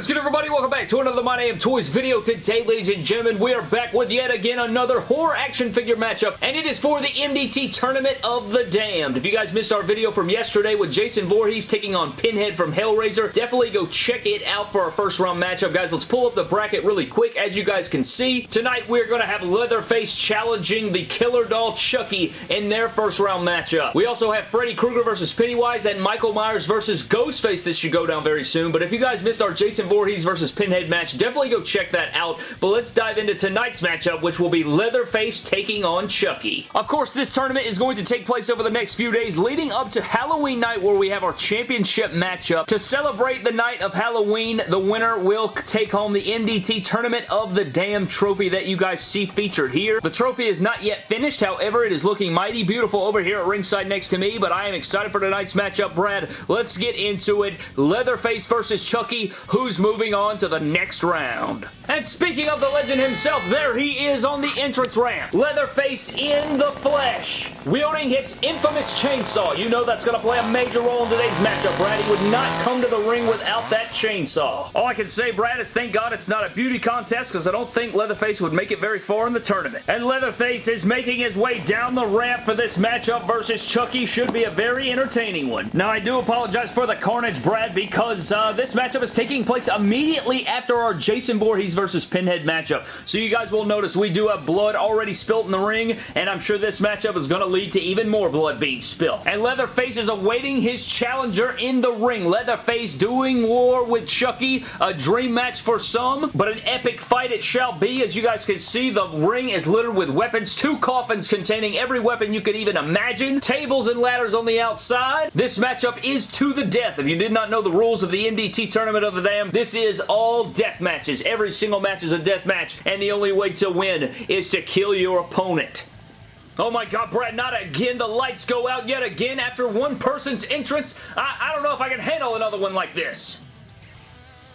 Is good everybody? Welcome back to another My Name Toys video. Today, ladies and gentlemen, we are back with yet again another horror action figure matchup, and it is for the MDT Tournament of the Damned. If you guys missed our video from yesterday with Jason Voorhees taking on Pinhead from Hellraiser, definitely go check it out for our first round matchup. Guys, let's pull up the bracket really quick. As you guys can see, tonight we're going to have Leatherface challenging the Killer Doll Chucky in their first round matchup. We also have Freddy Krueger versus Pennywise and Michael Myers versus Ghostface. This should go down very soon, but if you guys missed our Jason Voorhees versus Pinhead match. Definitely go check that out. But let's dive into tonight's matchup, which will be Leatherface taking on Chucky. Of course, this tournament is going to take place over the next few days leading up to Halloween night where we have our championship matchup. To celebrate the night of Halloween, the winner will take home the MDT Tournament of the Damn trophy that you guys see featured here. The trophy is not yet finished, however, it is looking mighty beautiful over here at ringside next to me, but I am excited for tonight's matchup, Brad. Let's get into it. Leatherface versus Chucky. Who's who's moving on to the next round. And speaking of the legend himself, there he is on the entrance ramp. Leatherface in the flesh, wielding his infamous chainsaw. You know that's going to play a major role in today's matchup, Brad. He would not come to the ring without that chainsaw. All I can say, Brad, is thank God it's not a beauty contest because I don't think Leatherface would make it very far in the tournament. And Leatherface is making his way down the ramp for this matchup versus Chucky. Should be a very entertaining one. Now, I do apologize for the carnage, Brad, because uh, this matchup is taking place place immediately after our Jason Voorhees versus Pinhead matchup. So you guys will notice we do have blood already spilt in the ring, and I'm sure this matchup is going to lead to even more blood being spilled. And Leatherface is awaiting his challenger in the ring. Leatherface doing war with Chucky, a dream match for some, but an epic fight it shall be. As you guys can see, the ring is littered with weapons, two coffins containing every weapon you could even imagine, tables and ladders on the outside. This matchup is to the death. If you did not know the rules of the MDT Tournament of the Damn, this is all death matches. Every single match is a death match, and the only way to win is to kill your opponent. Oh my god, Brad, not again. The lights go out yet again after one person's entrance. I, I don't know if I can handle another one like this.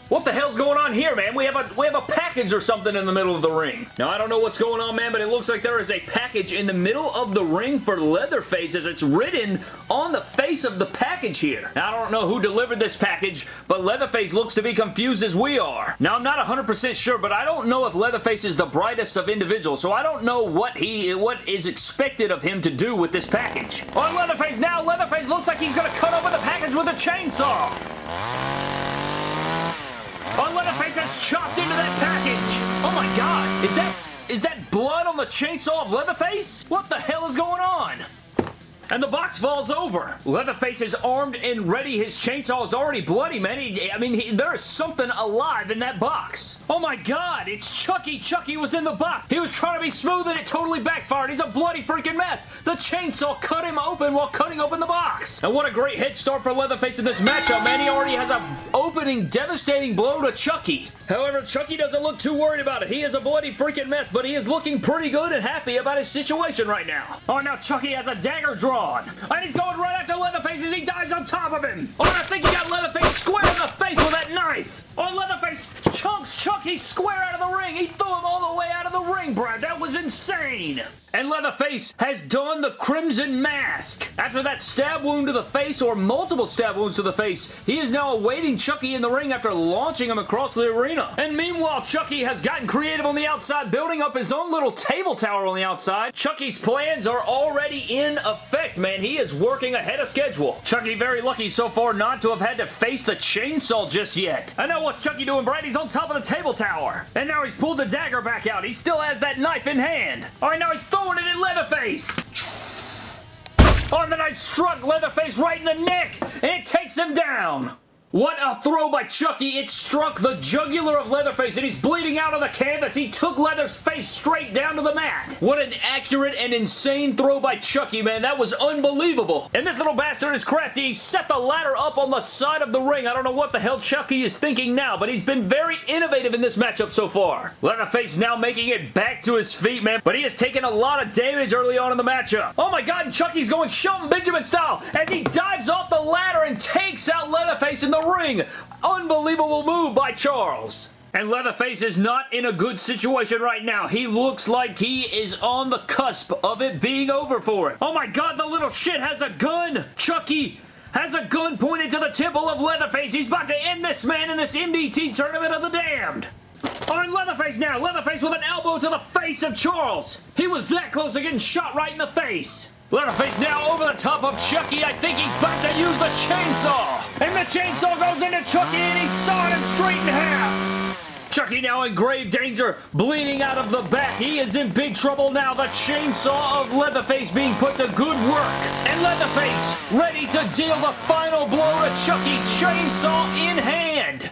What the hell's going on here, man? We have a we have a package or something in the middle of the ring. Now, I don't know what's going on, man, but it looks like there is a package in the middle of the ring for Leatherface as it's written on the face of the package here. Now, I don't know who delivered this package, but Leatherface looks to be confused as we are. Now, I'm not 100% sure, but I don't know if Leatherface is the brightest of individuals, so I don't know what he what is expected of him to do with this package. On Leatherface now, Leatherface looks like he's going to cut open the package with a chainsaw. Chopped into that package! Oh my god! Is that... Is that blood on the chainsaw of Leatherface? What the hell is going on? And the box falls over. Leatherface is armed and ready. His chainsaw is already bloody, man. He, I mean, he, there is something alive in that box. Oh my god, it's Chucky. Chucky was in the box. He was trying to be smooth and it totally backfired. He's a bloody freaking mess. The chainsaw cut him open while cutting open the box. And what a great head start for Leatherface in this matchup, man. He already has a opening devastating blow to Chucky. However, Chucky doesn't look too worried about it. He is a bloody freaking mess, but he is looking pretty good and happy about his situation right now. Oh, now Chucky has a dagger drawn. And he's going right after Leatherface as he dives on top of him. Oh, I think he got Leatherface square in the face with that knife. Oh, Leatherface chunks Chucky square out of the ring. He threw him all the way out of the ring, Brad. That was insane. And Leatherface has donned the Crimson Mask. After that stab wound to the face or multiple stab wounds to the face, he is now awaiting Chucky in the ring after launching him across the arena. And meanwhile, Chucky has gotten creative on the outside, building up his own little table tower on the outside. Chucky's plans are already in effect, man. He is working ahead of schedule. Chucky very lucky so far not to have had to face the chainsaw just yet. I know what's Chucky doing, Brad? He's on top of the table tower. And now he's pulled the dagger back out. He still has that knife in hand. All right, now he's throwing it at Leatherface. And then I struck Leatherface right in the neck, and it takes him down. What a throw by Chucky. It struck the jugular of Leatherface and he's bleeding out of the canvas. He took Leatherface straight down to the mat. What an accurate and insane throw by Chucky, man. That was unbelievable. And this little bastard is crafty. He set the ladder up on the side of the ring. I don't know what the hell Chucky is thinking now, but he's been very innovative in this matchup so far. Leatherface now making it back to his feet, man, but he has taken a lot of damage early on in the matchup. Oh my god, Chucky's going Shelton Benjamin style as he dives Leatherface in the ring. Unbelievable move by Charles. And Leatherface is not in a good situation right now. He looks like he is on the cusp of it being over for him. Oh my god, the little shit has a gun! Chucky has a gun pointed to the temple of Leatherface. He's about to end this man in this MDT Tournament of the Damned. On Leatherface now. Leatherface with an elbow to the face of Charles. He was that close to getting shot right in the face. Leatherface now over the top of Chucky. I think he's about to use the chainsaw. And the chainsaw goes into Chucky and he's sawing him straight in half. Chucky now in grave danger, bleeding out of the back. He is in big trouble now. The chainsaw of Leatherface being put to good work. And Leatherface ready to deal the final blow to Chucky, chainsaw in hand.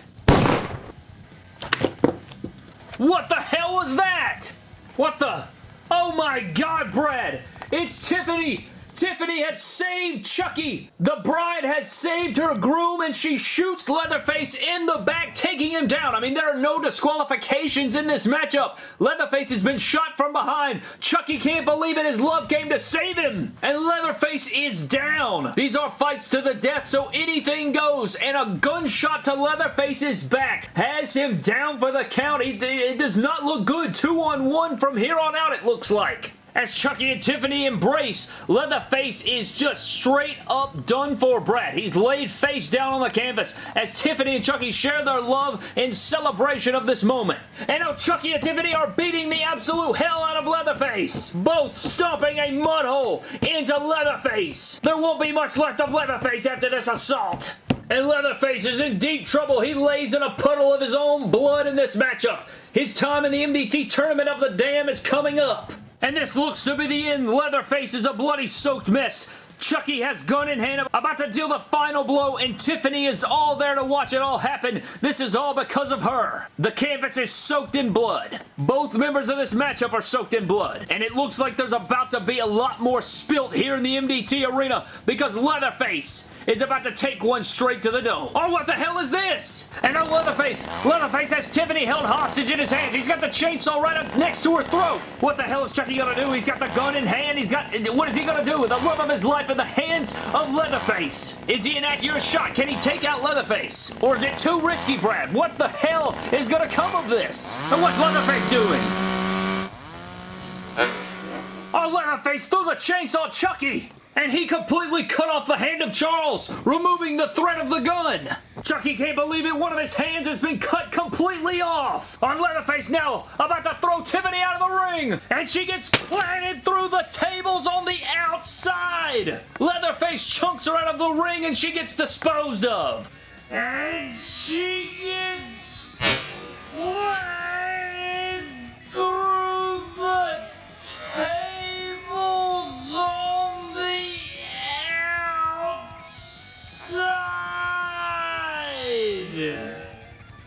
What the hell was that? What the? Oh my god, Brad! It's Tiffany Tiffany has saved Chucky. The bride has saved her groom and she shoots Leatherface in the back, taking him down. I mean, there are no disqualifications in this matchup. Leatherface has been shot from behind. Chucky can't believe it. His love came to save him. And Leatherface is down. These are fights to the death, so anything goes. And a gunshot to Leatherface's back has him down for the count. it does not look good. Two on one from here on out, it looks like. As Chucky and Tiffany embrace, Leatherface is just straight up done for Brad. He's laid face down on the canvas as Tiffany and Chucky share their love in celebration of this moment. And now Chucky and Tiffany are beating the absolute hell out of Leatherface. Both stomping a mud hole into Leatherface. There won't be much left of Leatherface after this assault. And Leatherface is in deep trouble. He lays in a puddle of his own blood in this matchup. His time in the MDT Tournament of the Dam is coming up. And this looks to be the end. Leatherface is a bloody soaked mess. Chucky has gun in hand, about to deal the final blow, and Tiffany is all there to watch it all happen. This is all because of her. The canvas is soaked in blood. Both members of this matchup are soaked in blood, and it looks like there's about to be a lot more spilt here in the MDT arena because Leatherface is about to take one straight to the dome. Oh, what the hell is this? And oh, Leatherface. Leatherface has Tiffany held hostage in his hands. He's got the chainsaw right up next to her throat. What the hell is Chucky gonna do? He's got the gun in hand. He's got... What is he gonna do? with The love of his life in the hands of Leatherface. Is he an accurate shot? Can he take out Leatherface? Or is it too risky, Brad? What the hell is gonna come of this? And what's Leatherface doing? Oh, Leatherface threw the chainsaw Chucky! And he completely cut off the hand of Charles, removing the threat of the gun. Chucky can't believe it. One of his hands has been cut completely off. On Leatherface now, about to throw Tiffany out of the ring, and she gets planted through the tables on the outside. Leatherface chunks her out of the ring, and she gets disposed of. And she gets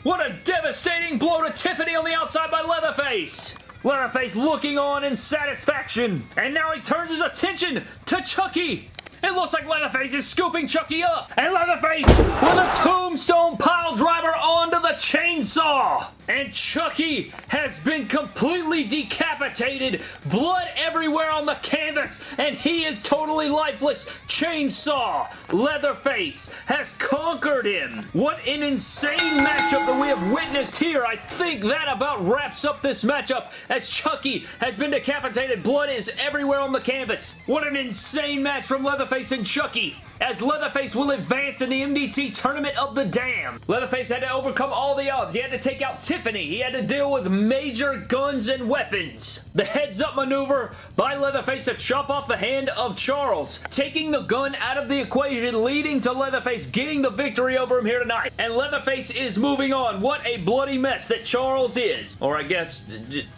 What a devastating blow to Tiffany on the outside by Leatherface! Leatherface looking on in satisfaction. And now he turns his attention to Chucky. It looks like Leatherface is scooping Chucky up. And Leatherface with a tombstone pile driver onto the chainsaw. And Chucky has been completely decapitated. Blood everywhere on the canvas. And he is totally lifeless. Chainsaw. Leatherface has conquered him. What an insane matchup that we have witnessed here. I think that about wraps up this matchup as Chucky has been decapitated. Blood is everywhere on the canvas. What an insane match from Leatherface and Chucky as Leatherface will advance in the MDT Tournament of the Dam. Leatherface had to overcome all the odds. He had to take out Tiffany. He had to deal with major guns and weapons. The heads-up maneuver by Leatherface to chop off the hand of Charles, taking the gun out of the equation, leading to Leatherface getting the victory over him here tonight. And Leatherface is moving on. What a bloody mess that Charles is. Or I guess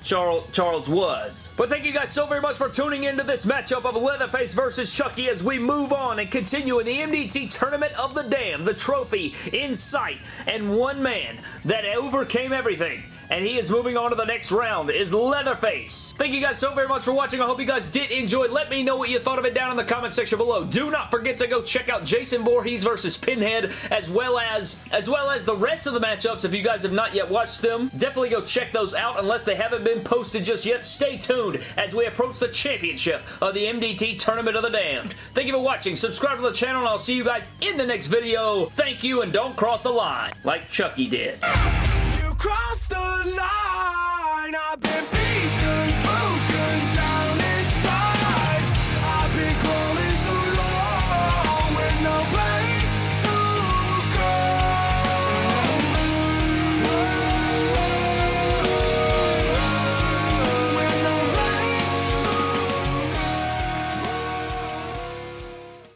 Charles, Charles was. But thank you guys so very much for tuning into this matchup of Leatherface versus Chucky as we move on and continue in the MDT Tournament of the Dam, the trophy in sight, and one man that overcame everything and he is moving on to the next round is Leatherface. Thank you guys so very much for watching. I hope you guys did enjoy. Let me know what you thought of it down in the comment section below. Do not forget to go check out Jason Voorhees versus Pinhead as well as as well as the rest of the matchups if you guys have not yet watched them. Definitely go check those out unless they haven't been posted just yet. Stay tuned as we approach the championship of the MDT Tournament of the Damned. Thank you for watching. Subscribe to the channel and I'll see you guys in the next video. Thank you and don't cross the line like Chucky did cross the line